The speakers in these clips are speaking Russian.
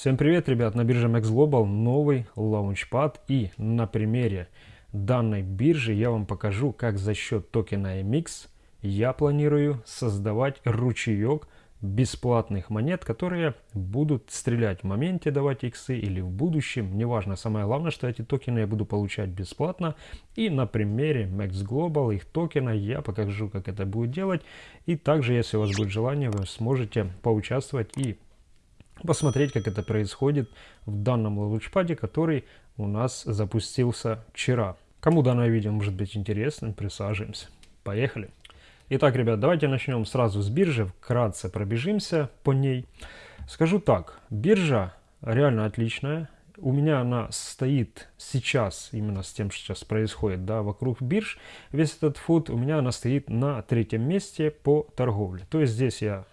Всем привет, ребят! На бирже Max Global новый лаунчпад и на примере данной биржи я вам покажу, как за счет токена MX я планирую создавать ручеек бесплатных монет, которые будут стрелять в моменте, давать иксы или в будущем, неважно. Самое главное, что эти токены я буду получать бесплатно. И на примере Max Global, их токена, я покажу, как это будет делать. И также, если у вас будет желание, вы сможете поучаствовать и посмотреть, как это происходит в данном лаунчпаде, который у нас запустился вчера. Кому данное видео может быть интересным, присаживаемся. Поехали! Итак, ребят, давайте начнем сразу с биржи, вкратце пробежимся по ней. Скажу так, биржа реально отличная. У меня она стоит сейчас, именно с тем, что сейчас происходит, да, вокруг бирж. Весь этот фуд у меня она стоит на третьем месте по торговле. То есть здесь я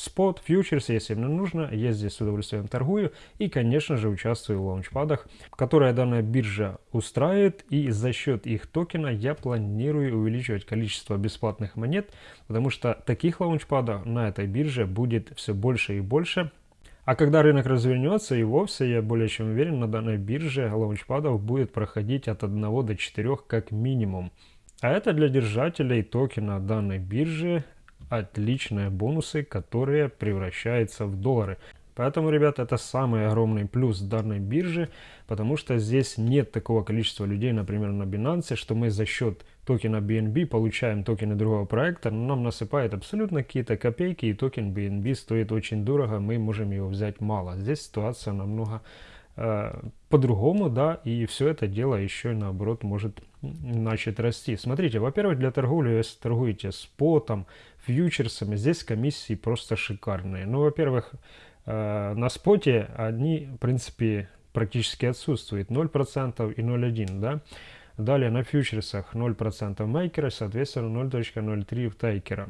спот, фьючерс, если мне нужно, я здесь с удовольствием торгую и, конечно же, участвую в лаунчпадах, которые данная биржа устраивает, и за счет их токена я планирую увеличивать количество бесплатных монет, потому что таких лаунчпадов на этой бирже будет все больше и больше, а когда рынок развернется, и вовсе, я более чем уверен, на данной бирже лаунчпадов будет проходить от 1 до 4 как минимум. А это для держателей токена данной биржи отличные бонусы, которые превращаются в доллары. Поэтому, ребят, это самый огромный плюс данной биржи, потому что здесь нет такого количества людей, например, на Binance, что мы за счет токена BNB получаем токены другого проекта, но нам насыпает абсолютно какие-то копейки, и токен BNB стоит очень дорого, мы можем его взять мало. Здесь ситуация намного э, по-другому, да, и все это дело еще наоборот может начать расти. Смотрите, во-первых, для торговли, если торгуете спотом, фьючерсами, здесь комиссии просто шикарные. Ну, во-первых, э, на споте они, в принципе, практически отсутствуют. 0% и 0,1, да. Далее на фьючерсах 0% мейкера, соответственно 0.03 в тайкера.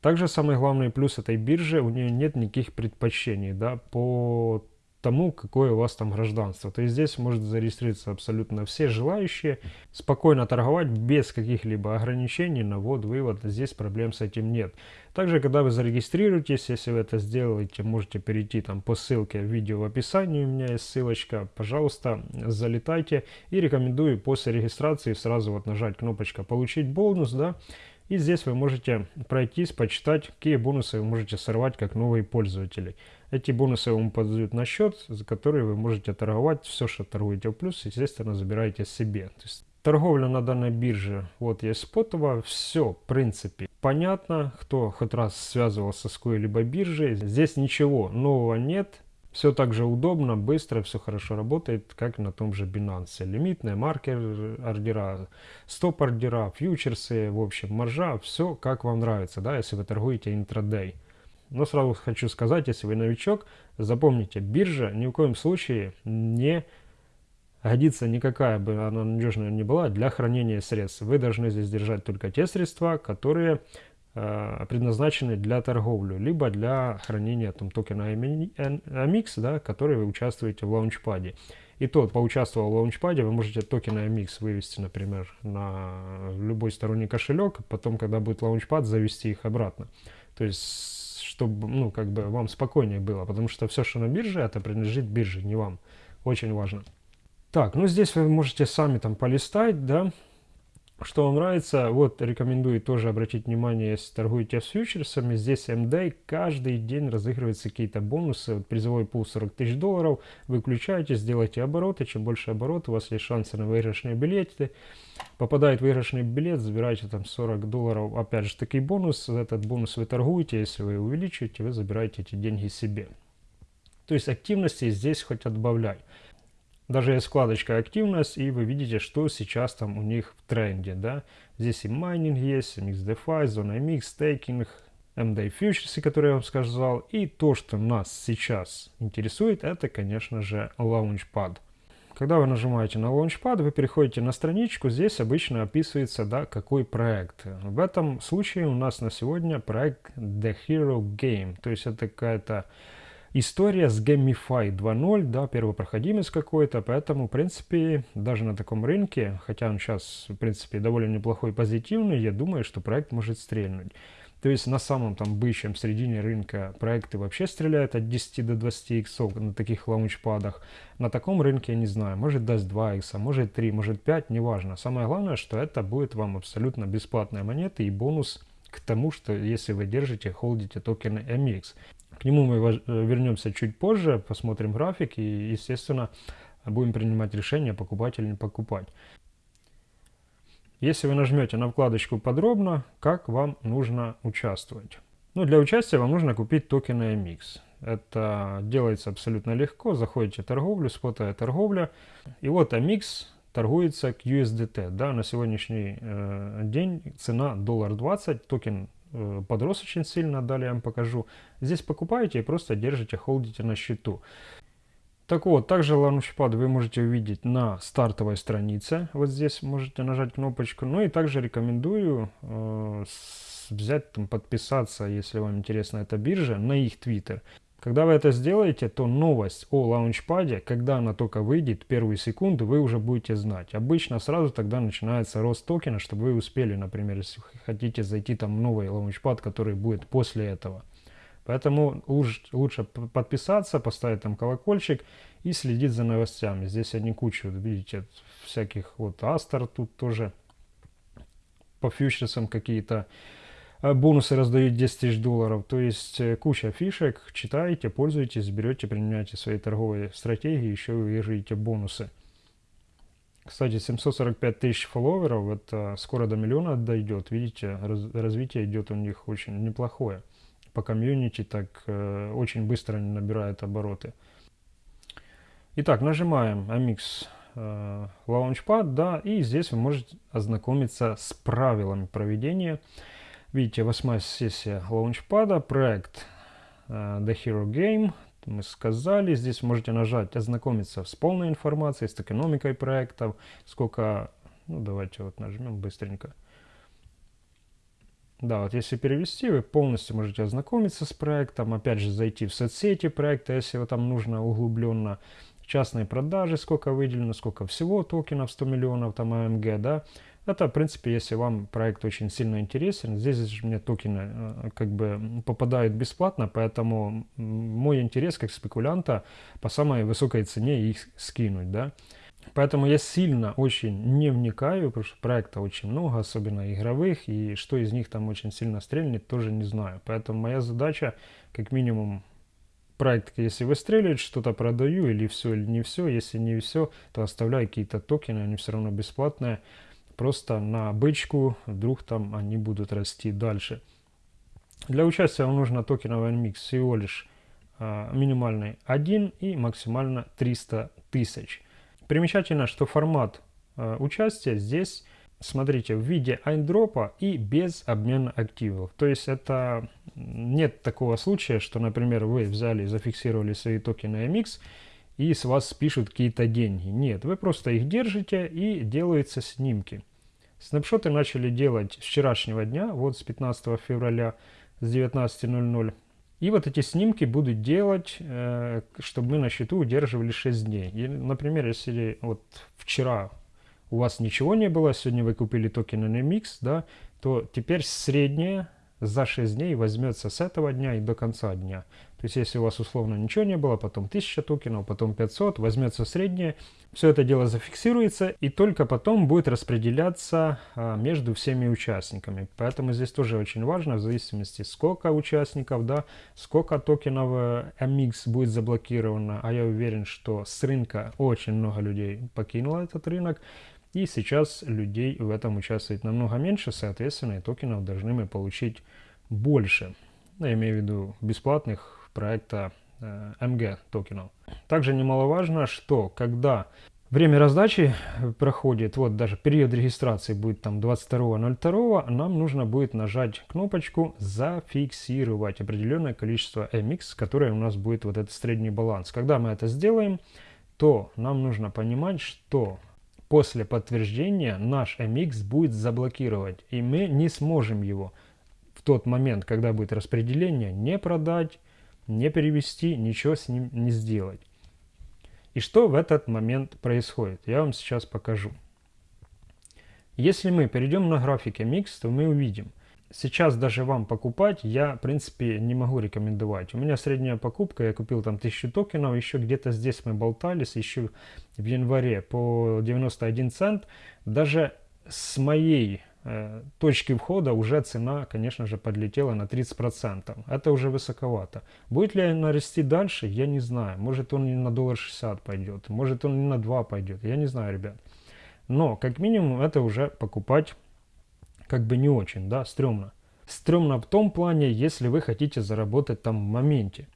Также самый главный плюс этой биржи, у нее нет никаких предпочтений, да, по тому, какое у вас там гражданство. То есть здесь может зарегистрироваться абсолютно все желающие, спокойно торговать без каких-либо ограничений на ввод-вывод. Здесь проблем с этим нет. Также, когда вы зарегистрируетесь, если вы это сделаете, можете перейти там по ссылке в видео в описании, у меня есть ссылочка. Пожалуйста, залетайте и рекомендую после регистрации сразу вот нажать кнопочка «Получить бонус», да, и здесь вы можете пройтись, почитать, какие бонусы вы можете сорвать как новые пользователи. Эти бонусы вам подают на счет, за который вы можете торговать. Все, что торгуете в плюс, естественно, забираете себе. То есть торговля на данной бирже, вот есть спотово, все, в принципе, понятно. Кто хоть раз связывался с какой-либо биржей, здесь ничего нового нет. Все так же удобно, быстро, все хорошо работает, как на том же Binance. Лимитные, маркер ордера, стоп ордера, фьючерсы, в общем, маржа, все как вам нравится, да, если вы торгуете интрадей. Но сразу хочу сказать, если вы новичок, запомните, биржа ни в коем случае не годится никакая бы она надежная не была для хранения средств. Вы должны здесь держать только те средства, которые предназначены для торговли, либо для хранения там, токена AMX, да, который вы участвуете в лаунчпаде. И тот, поучаствовал в лаунчпаде, вы можете токен AMX вывести, например, на любой сторонний кошелек, потом, когда будет лаунчпад, завести их обратно. То есть чтобы, ну, как бы вам спокойнее было, потому что все, что на бирже, это принадлежит бирже, не вам. Очень важно. Так, ну здесь вы можете сами там полистать, да, что вам нравится, вот рекомендую тоже обратить внимание, если торгуете с фьючерсами, здесь MD каждый день разыгрываются какие-то бонусы, вот призовой пул 40 тысяч долларов, вы включаете, сделайте обороты, чем больше оборот, у вас есть шансы на выигрышные билеты, попадает выигрышный билет, забираете там 40 долларов, опять же такой бонус, этот бонус вы торгуете, если вы увеличиваете, вы забираете эти деньги себе. То есть активности здесь хоть отбавляй. Даже есть вкладочка «Активность», и вы видите, что сейчас там у них в тренде. Да? Здесь и майнинг есть, MXDeFi, зона MX, стейкинг, MD фьючерсы, которые я вам сказал. И то, что нас сейчас интересует, это, конечно же, Launchpad. Когда вы нажимаете на Launchpad, вы переходите на страничку, здесь обычно описывается, да, какой проект. В этом случае у нас на сегодня проект The Hero Game, то есть это какая-то история с Gamify 2.0, да, первопроходимец какой-то, поэтому, в принципе, даже на таком рынке, хотя он сейчас, в принципе, довольно неплохой, позитивный, я думаю, что проект может стрельнуть. То есть на самом там бычьем середине рынка проекты вообще стреляют от 10 до 20 иксов на таких лаунчпадах. На таком рынке, я не знаю, может даст 2 икса, может 3, может 5, неважно. Самое главное, что это будет вам абсолютно бесплатная монета и бонус к тому, что если вы держите, холдите токены MX. К нему мы э, вернемся чуть позже, посмотрим график и, естественно, будем принимать решение, покупать или не покупать. Если вы нажмете на вкладочку «Подробно», как вам нужно участвовать? Ну, для участия вам нужно купить токены MX. Это делается абсолютно легко. Заходите в торговлю, спотовая торговля. И вот MX торгуется к USDT. Да, на сегодняшний э, день цена доллар 20, токен подрос очень сильно, далее я вам покажу. Здесь покупаете и просто держите, холдите на счету. Так вот, также Launchpad вы можете увидеть на стартовой странице. Вот здесь можете нажать кнопочку. Ну и также рекомендую э, взять, там, подписаться, если вам интересна эта биржа, на их Twitter. Когда вы это сделаете, то новость о лаунчпаде, когда она только выйдет, первые секунды, вы уже будете знать. Обычно сразу тогда начинается рост токена, чтобы вы успели, например, если хотите зайти там новый лаунчпад, который будет после этого. Поэтому лучше подписаться, поставить там колокольчик и следить за новостями. Здесь они кучу, видите, всяких вот Астер тут тоже по фьючерсам какие-то бонусы раздают 10 тысяч долларов. То есть э, куча фишек, читаете, пользуетесь, берете, применяете свои торговые стратегии, еще выиграете бонусы. Кстати, 745 тысяч фолловеров, это скоро до миллиона дойдет. Видите, раз, развитие идет у них очень неплохое по комьюнити, так э, очень быстро они набирают обороты. Итак, нажимаем Amix э, Launchpad, да, и здесь вы можете ознакомиться с правилами проведения. Видите, восьмая сессия Launchpad, проект э, The Hero Game, мы сказали, здесь можете нажать ознакомиться с полной информацией, с токеномикой проектов, сколько, ну давайте вот нажмем быстренько, да, вот если перевести, вы полностью можете ознакомиться с проектом, опять же зайти в соцсети проекта, если вам там нужно углубленно, частные продажи, сколько выделено, сколько всего токенов, 100 миллионов, там АМГ, да. Это, в принципе, если вам проект очень сильно интересен. Здесь же мне токены э, как бы попадают бесплатно, поэтому мой интерес как спекулянта по самой высокой цене их скинуть, да. Поэтому я сильно очень не вникаю, потому что проекта очень много, особенно игровых, и что из них там очень сильно стрельнет, тоже не знаю. Поэтому моя задача, как минимум, проект, если выстрелит, что-то продаю, или все, или не все. Если не все, то оставляю какие-то токены, они все равно бесплатные. Просто на бычку, вдруг там они будут расти дальше. Для участия вам нужно токеновый микс всего лишь а, минимальный 1 и максимально 300 тысяч. Примечательно, что формат э, участия здесь, смотрите, в виде айндропа и без обмена активов. То есть это нет такого случая, что, например, вы взяли и зафиксировали свои токены MX, и с вас спишут какие-то деньги. Нет, вы просто их держите и делаются снимки. Снапшоты начали делать с вчерашнего дня, вот с 15 февраля с 19.00. И вот эти снимки буду делать, э, чтобы мы на счету удерживали 6 дней. И, например, если вот вчера у вас ничего не было, сегодня вы купили токен NMX, да, то теперь среднее за 6 дней возьмется с этого дня и до конца дня. То есть если у вас условно ничего не было, потом 1000 токенов, потом 500, возьмется среднее, все это дело зафиксируется и только потом будет распределяться а, между всеми участниками. Поэтому здесь тоже очень важно, в зависимости сколько участников, да, сколько токенов э, MX будет заблокировано, а я уверен, что с рынка очень много людей покинуло этот рынок, и сейчас людей в этом участвует намного меньше, соответственно, и токенов должны мы получить больше. Я имею в виду бесплатных проекта э, MG токенов. Также немаловажно, что когда время раздачи проходит, вот даже период регистрации будет там 22.02, нам нужно будет нажать кнопочку «Зафиксировать» определенное количество MX, которое у нас будет вот этот средний баланс. Когда мы это сделаем, то нам нужно понимать, что после подтверждения наш MX будет заблокировать, и мы не сможем его в тот момент, когда будет распределение, не продать, не перевести, ничего с ним не сделать. И что в этот момент происходит? Я вам сейчас покажу. Если мы перейдем на графике Mix, то мы увидим, сейчас даже вам покупать я, в принципе, не могу рекомендовать. У меня средняя покупка, я купил там 1000 токенов, еще где-то здесь мы болтались, еще в январе по 91 цент. Даже с моей э, точки входа уже цена, конечно же, подлетела на 30%. Это уже высоковато. Будет ли она расти дальше, я не знаю. Может он не на доллар 60 пойдет, может он не на 2 пойдет, я не знаю, ребят. Но, как минимум, это уже покупать как бы не очень, да, стрёмно. Стрёмно в том плане, если вы хотите заработать там в моменте.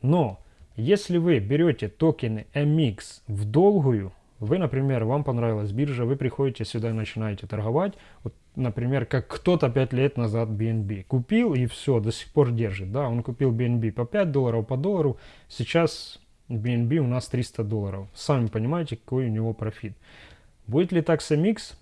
Но, если вы берете токены MX в долгую, вы, например, вам понравилась биржа, вы приходите сюда и начинаете торговать, вот, например, как кто-то 5 лет назад BNB купил и все, до сих пор держит, да, он купил BNB по 5 долларов, по доллару, сейчас BNB у нас 300 долларов, сами понимаете, какой у него профит. Будет ли так с MX?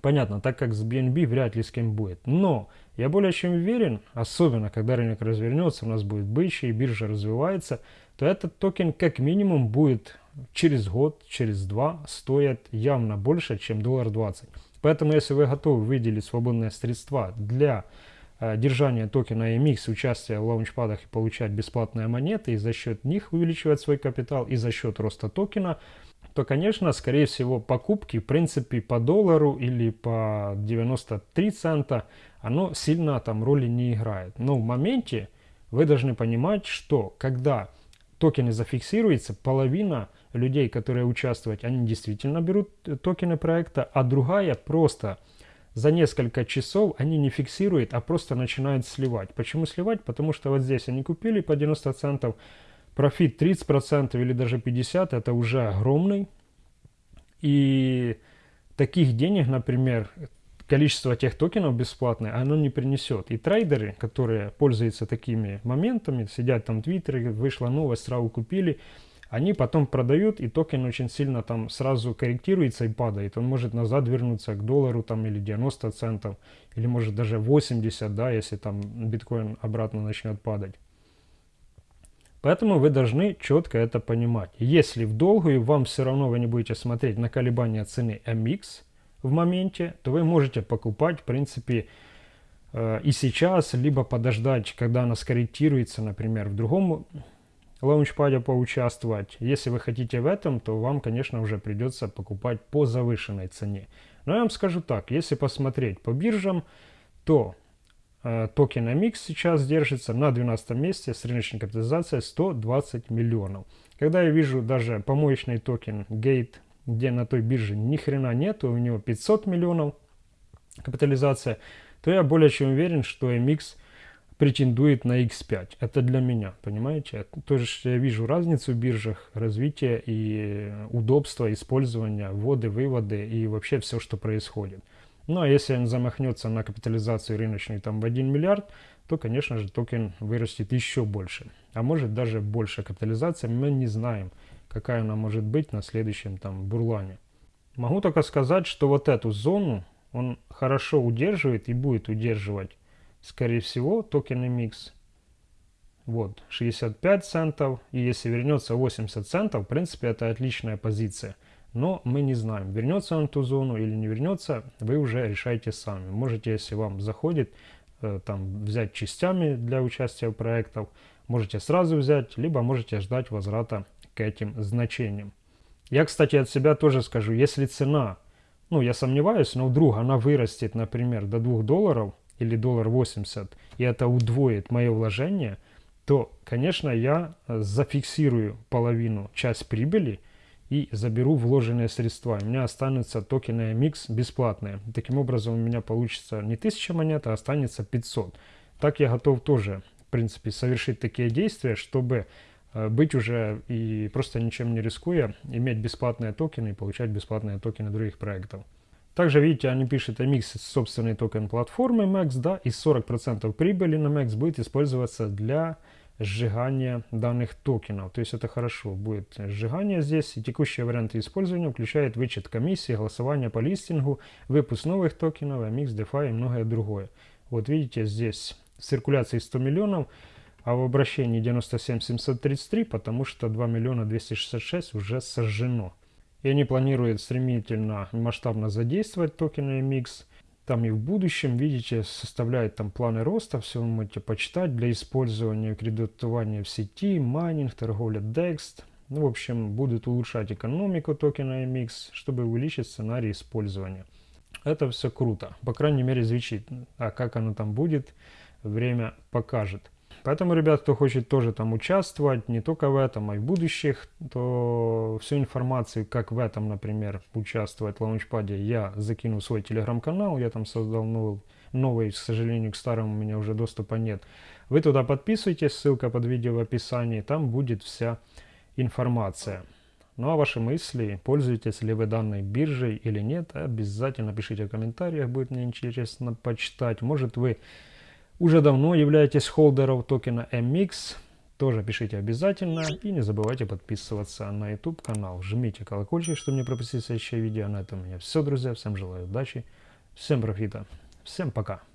Понятно, так как с BNB вряд ли с кем будет. Но я более чем уверен, особенно когда рынок развернется, у нас будет бычий, биржа развивается, то этот токен как минимум будет через год, через два стоить явно больше, чем доллар 20. Поэтому если вы готовы выделить свободные средства для э, держания токена MX, участия в лаунчпадах и получать бесплатные монеты, и за счет них увеличивать свой капитал, и за счет роста токена – то, конечно, скорее всего, покупки, в принципе, по доллару или по 93 цента, оно сильно там роли не играет. Но в моменте вы должны понимать, что когда токены зафиксируются, половина людей, которые участвуют, они действительно берут токены проекта, а другая просто за несколько часов они не фиксируют, а просто начинают сливать. Почему сливать? Потому что вот здесь они купили по 90 центов, профит 30% или даже 50% это уже огромный. И таких денег, например, количество тех токенов бесплатное, оно не принесет. И трейдеры, которые пользуются такими моментами, сидят там в Твиттере, вышла новость, сразу купили, они потом продают, и токен очень сильно там сразу корректируется и падает. Он может назад вернуться к доллару там или 90 центов, или может даже 80, да, если там биткоин обратно начнет падать. Поэтому вы должны четко это понимать. Если в долгую вам все равно вы не будете смотреть на колебания цены MX в моменте, то вы можете покупать, в принципе, э, и сейчас, либо подождать, когда она скорректируется, например, в другом лаунчпаде поучаствовать. Если вы хотите в этом, то вам, конечно, уже придется покупать по завышенной цене. Но я вам скажу так, если посмотреть по биржам, то токен MX сейчас держится на 12 месте с рыночной капитализацией 120 миллионов. Когда я вижу даже помоечный токен Gate, где на той бирже ни хрена нету, у него 500 миллионов капитализация, то я более чем уверен, что MX претендует на X5. Это для меня, понимаете? Тоже я вижу разницу в биржах, развитие и удобство использования, вводы, выводы и вообще все, что происходит. Ну а если он замахнется на капитализацию рыночную там в 1 миллиард, то, конечно же, токен вырастет еще больше. А может даже больше капитализация, мы не знаем, какая она может быть на следующем там бурлане. Могу только сказать, что вот эту зону он хорошо удерживает и будет удерживать, скорее всего, токен MX. Вот, 65 центов, и если вернется 80 центов, в принципе, это отличная позиция – но мы не знаем, вернется он в ту зону или не вернется, вы уже решаете сами. Можете, если вам заходит, э, там взять частями для участия в проектах, можете сразу взять, либо можете ждать возврата к этим значениям. Я, кстати, от себя тоже скажу, если цена, ну, я сомневаюсь, но вдруг она вырастет, например, до 2 долларов или доллар 80, и это удвоит мое вложение, то, конечно, я э, зафиксирую половину, часть прибыли – и заберу вложенные средства. У меня останутся токены MX бесплатные. Таким образом у меня получится не 1000 монет, а останется 500. Так я готов тоже, в принципе, совершить такие действия, чтобы э, быть уже и просто ничем не рискуя, иметь бесплатные токены и получать бесплатные токены других проектов. Также, видите, они пишут MX собственный токен платформы MAX, да, и 40% прибыли на MAX будет использоваться для сжигания данных токенов. То есть это хорошо. Будет сжигание здесь. И текущие варианты использования включают вычет комиссии, голосование по листингу, выпуск новых токенов, MX, DeFi и многое другое. Вот видите, здесь циркуляции 100 миллионов, а в обращении 97 733, потому что 2 миллиона 266 уже сожжено. И они планируют стремительно, масштабно задействовать токены MX. Там и в будущем, видите, составляет там планы роста, все вы можете почитать для использования кредитования в сети, майнинг, торговля DEX. Ну, в общем, будут улучшать экономику токена MX, чтобы увеличить сценарий использования. Это все круто, по крайней мере звучит, а как оно там будет, время покажет. Поэтому, ребят, кто хочет тоже там участвовать, не только в этом, а и в будущих, то всю информацию, как в этом, например, участвовать в лаунчпаде, я закину свой телеграм-канал, я там создал новый, новый, к сожалению, к старому у меня уже доступа нет. Вы туда подписывайтесь, ссылка под видео в описании, там будет вся информация. Ну а ваши мысли, пользуетесь ли вы данной биржей или нет, обязательно пишите в комментариях, будет мне интересно почитать. Может вы уже давно являетесь холдером токена MX, тоже пишите обязательно и не забывайте подписываться на YouTube канал. Жмите колокольчик, чтобы не пропустить следующее видео. На этом у меня все, друзья. Всем желаю удачи, всем профита, всем пока.